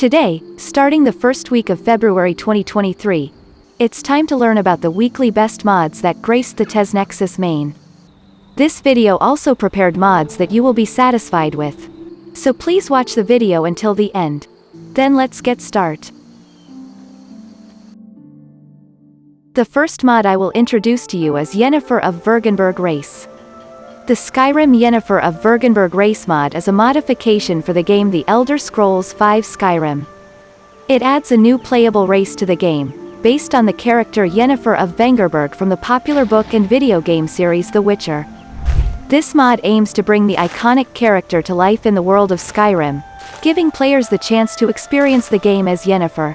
Today, starting the first week of February 2023, it's time to learn about the weekly best mods that graced the TES Nexus main. This video also prepared mods that you will be satisfied with. So please watch the video until the end. Then let's get start. The first mod I will introduce to you is Yennefer of Vengerberg Race. The Skyrim Yennefer of Vengerberg Race mod is a modification for the game The Elder Scrolls V Skyrim. It adds a new playable race to the game, based on the character Yennefer of Vengerberg from the popular book and video game series The Witcher. This mod aims to bring the iconic character to life in the world of Skyrim, giving players the chance to experience the game as Yennefer.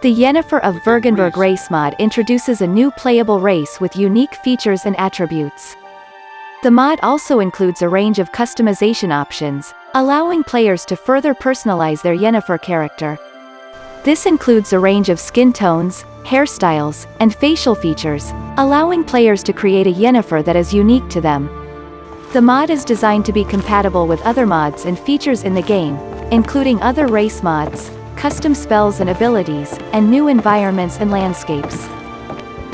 The Yennefer of Vengerberg race mod introduces a new playable race with unique features and attributes. The mod also includes a range of customization options, allowing players to further personalize their Yennefer character. This includes a range of skin tones, hairstyles, and facial features, allowing players to create a Yennefer that is unique to them. The mod is designed to be compatible with other mods and features in the game, including other race mods, custom spells and abilities, and new environments and landscapes.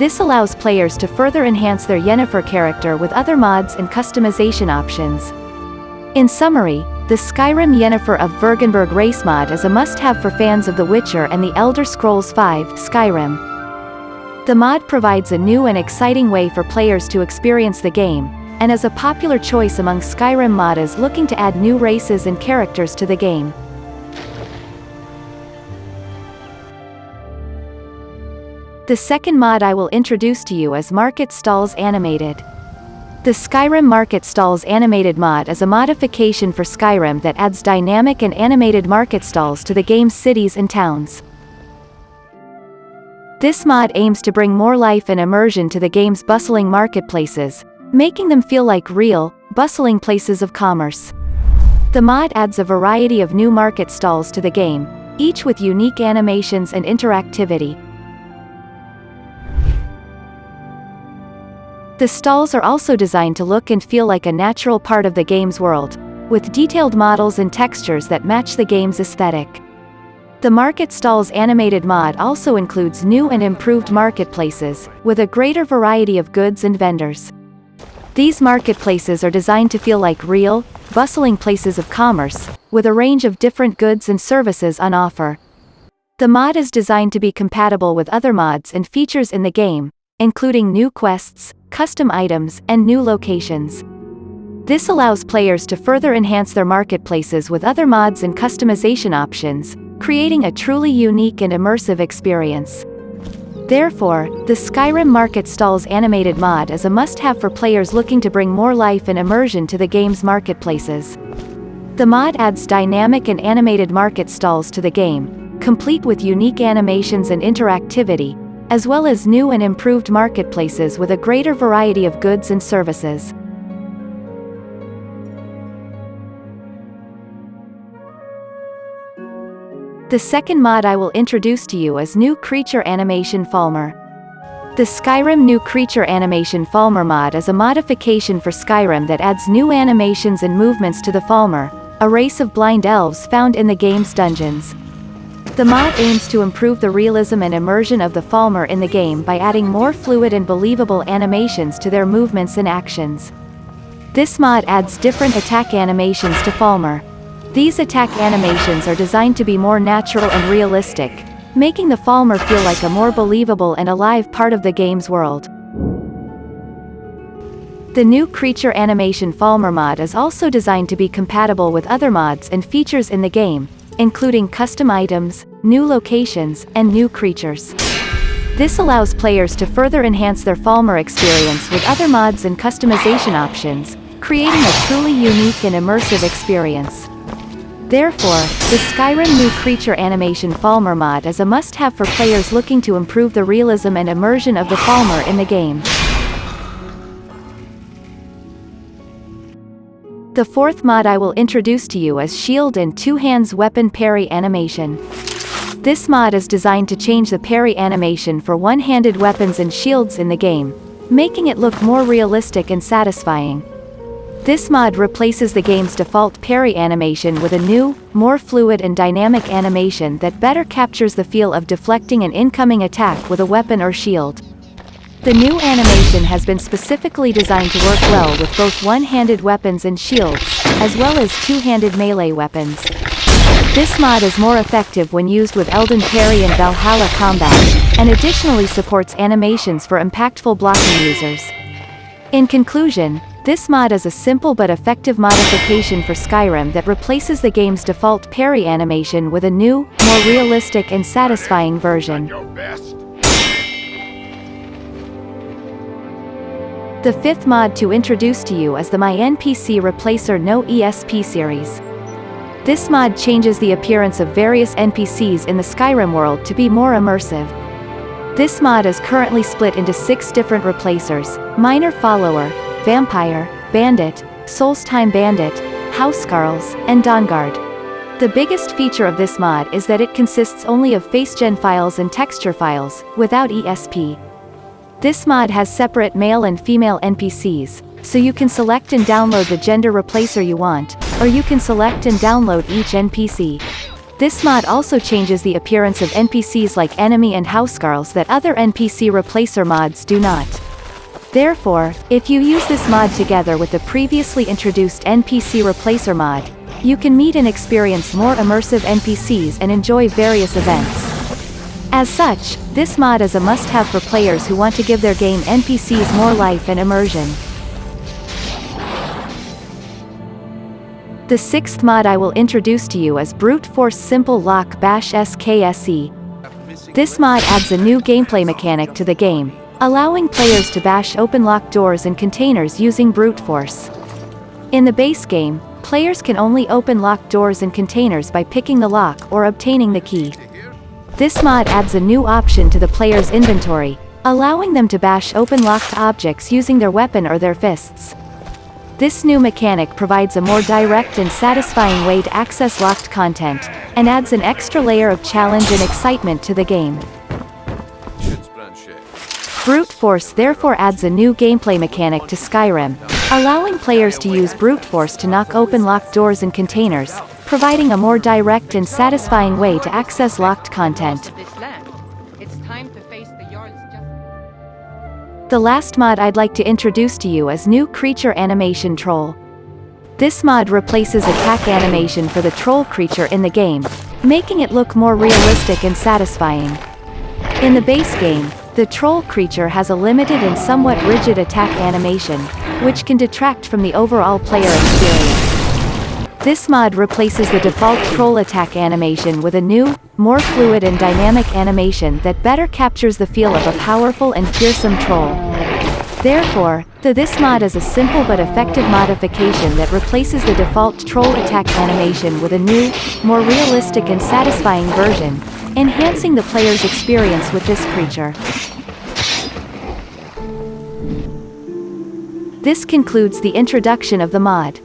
This allows players to further enhance their Yennefer character with other mods and customization options. In summary, the Skyrim Yennefer of Vengerberg race mod is a must-have for fans of The Witcher and The Elder Scrolls V Skyrim. The mod provides a new and exciting way for players to experience the game, and is a popular choice among Skyrim modders looking to add new races and characters to the game. The second mod I will introduce to you is Market Stalls Animated. The Skyrim Market Stalls Animated mod is a modification for Skyrim that adds dynamic and animated market stalls to the game's cities and towns. This mod aims to bring more life and immersion to the game's bustling marketplaces, making them feel like real, bustling places of commerce. The mod adds a variety of new market stalls to the game, each with unique animations and interactivity, The stalls are also designed to look and feel like a natural part of the game's world, with detailed models and textures that match the game's aesthetic. The Market Stalls animated mod also includes new and improved marketplaces, with a greater variety of goods and vendors. These marketplaces are designed to feel like real, bustling places of commerce, with a range of different goods and services on offer. The mod is designed to be compatible with other mods and features in the game, including new quests, custom items, and new locations. This allows players to further enhance their marketplaces with other mods and customization options, creating a truly unique and immersive experience. Therefore, the Skyrim Market Stalls animated mod is a must-have for players looking to bring more life and immersion to the game's marketplaces. The mod adds dynamic and animated market stalls to the game, complete with unique animations and interactivity, as well as new and improved marketplaces with a greater variety of goods and services. The second mod I will introduce to you is New Creature Animation Falmer. The Skyrim New Creature Animation Falmer mod is a modification for Skyrim that adds new animations and movements to the Falmer, a race of blind elves found in the game's dungeons. The mod aims to improve the realism and immersion of the Falmer in the game by adding more fluid and believable animations to their movements and actions. This mod adds different attack animations to Falmer. These attack animations are designed to be more natural and realistic, making the Falmer feel like a more believable and alive part of the game's world. The new creature animation Falmer mod is also designed to be compatible with other mods and features in the game, including custom items, new locations, and new creatures. This allows players to further enhance their Falmer experience with other mods and customization options, creating a truly unique and immersive experience. Therefore, the Skyrim New Creature Animation Falmer mod is a must-have for players looking to improve the realism and immersion of the Falmer in the game. The fourth mod I will introduce to you is Shield and Two Hands Weapon Parry Animation. This mod is designed to change the parry animation for one-handed weapons and shields in the game, making it look more realistic and satisfying. This mod replaces the game's default parry animation with a new, more fluid and dynamic animation that better captures the feel of deflecting an incoming attack with a weapon or shield. The new animation has been specifically designed to work well with both one-handed weapons and shields, as well as two-handed melee weapons. This mod is more effective when used with Elden Parry and Valhalla combat, and additionally supports animations for impactful blocking users. In conclusion, this mod is a simple but effective modification for Skyrim that replaces the game's default parry animation with a new, more realistic and satisfying version. The fifth mod to introduce to you is the My NPC Replacer No ESP series. This mod changes the appearance of various NPCs in the Skyrim world to be more immersive. This mod is currently split into six different replacers, Minor Follower, Vampire, Bandit, Solstheim Bandit, Housecarls, and Dawnguard. The biggest feature of this mod is that it consists only of facegen files and texture files, without ESP. This mod has separate male and female NPCs, so you can select and download the gender replacer you want, or you can select and download each NPC. This mod also changes the appearance of NPCs like enemy and housecarls that other NPC replacer mods do not. Therefore, if you use this mod together with the previously introduced NPC replacer mod, you can meet and experience more immersive NPCs and enjoy various events. As such, this mod is a must-have for players who want to give their game NPCs more life and immersion. The sixth mod I will introduce to you is Brute Force Simple Lock Bash SKSE. This mod adds a new gameplay mechanic to the game, allowing players to bash open lock doors and containers using brute force. In the base game, players can only open locked doors and containers by picking the lock or obtaining the key. This mod adds a new option to the player's inventory, allowing them to bash open locked objects using their weapon or their fists. This new mechanic provides a more direct and satisfying way to access locked content, and adds an extra layer of challenge and excitement to the game. Brute Force therefore adds a new gameplay mechanic to Skyrim, allowing players to use brute force to knock open locked doors and containers, providing a more direct and satisfying way to access locked content. The last mod I'd like to introduce to you is new Creature Animation Troll. This mod replaces attack animation for the troll creature in the game, making it look more realistic and satisfying. In the base game, the troll creature has a limited and somewhat rigid attack animation, which can detract from the overall player experience. This mod replaces the default troll attack animation with a new, more fluid and dynamic animation that better captures the feel of a powerful and fearsome troll. Therefore, the this mod is a simple but effective modification that replaces the default troll attack animation with a new, more realistic and satisfying version, enhancing the player's experience with this creature. This concludes the introduction of the mod.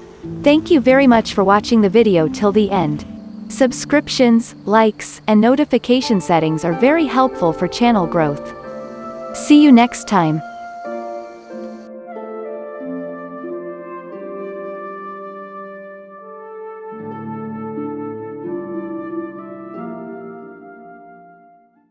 Thank you very much for watching the video till the end. Subscriptions, likes, and notification settings are very helpful for channel growth. See you next time.